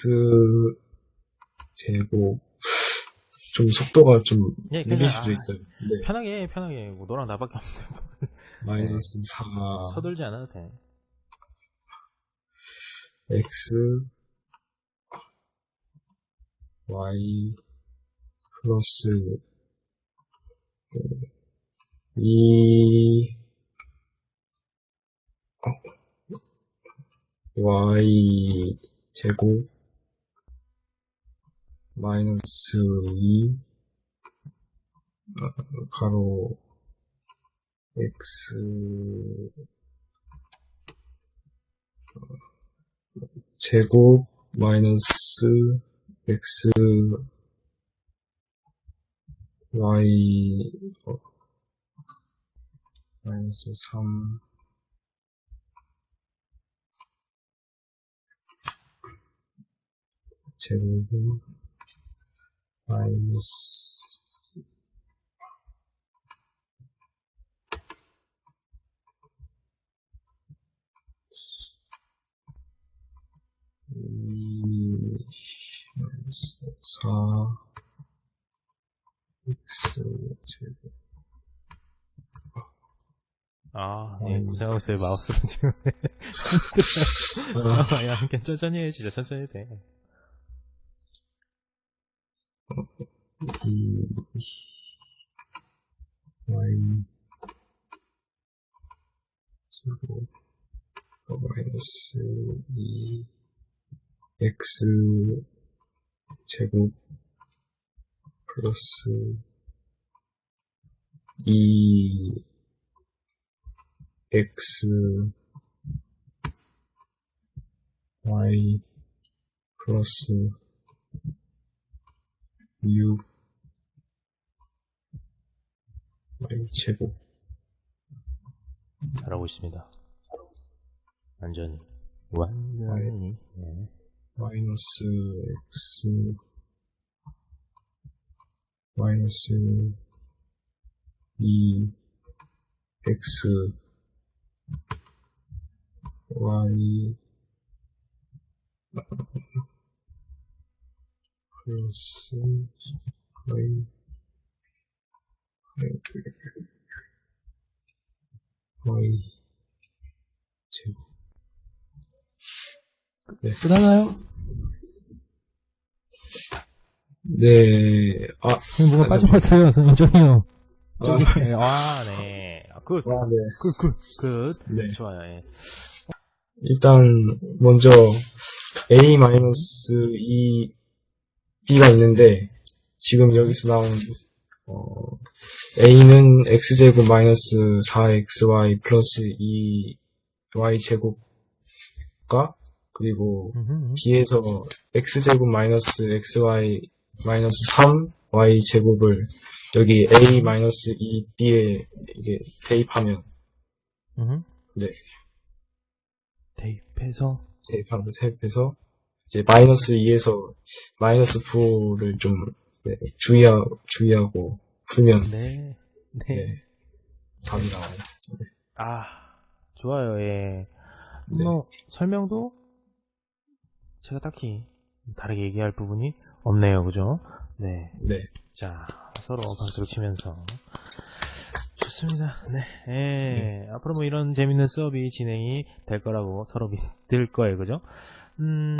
x 제곱 좀 속도가 좀 예, 느릴 수도 아, 있어요. 네. 편하게, 해, 편하게. 뭐, 너랑 나밖에 없는데. 마이너스 4 서둘지 않아도 돼. x y 플러스 2 y 제곱 마이너스 2 어, 가로 x 제곱 마이너스 x y 어, 마이너스 3 제곱은 마이너스 이 마이너스 4 x 제곱 아, 예, 아이고. 고생하고 있어요, 마우스로 지금. 아, 아, 야, 그냥 천천히 해, 진짜 천천히 돼. Y 제곱 어, 마이너스 2 x 제곱 플러스 2 x y 플러스 6 y 제곱 잘하고 있습니다. 완전히. 완전히. 네. 마이너스 x 마이너스 2 x y 플러스 y y 제곱 네. 끝나나요? 네, 아, 뭐가 아, 빠진 것 같아요, 선생님요. 아, 저기, 네, 아, 네. 아, good. 아, 네. good, good, good. 네. 좋아요, 예. 일단 먼저 a 마이너스 2 b가 있는데 지금 여기서 나온 어, a는 x 제곱 마이너스 4xy 플러스 2y 제곱과 그리고 음흠. b에서 x 제곱 마이너스 xy 마이너스 3y 제곱을 여기 a 마이너스 2b에 이게 대입하면 음흠. 네. 대입해서, 대입하면 대입해서 이제 마이너스 2에서 마이너스 9를 좀 네, 주의하, 주의하고 풀면 네. 네. 네, 답이 나와요. 아, 좋아요, 예. 네. 뭐, 설명도 제가 딱히 다르게 얘기할 부분이 없네요, 그죠? 네. 네, 자, 서로 박수를 치면서. 좋습니다. 네. 예. 앞으로 뭐 이런 재밌는 수업이 진행이 될 거라고 서로 믿을 거예요, 그죠? 음.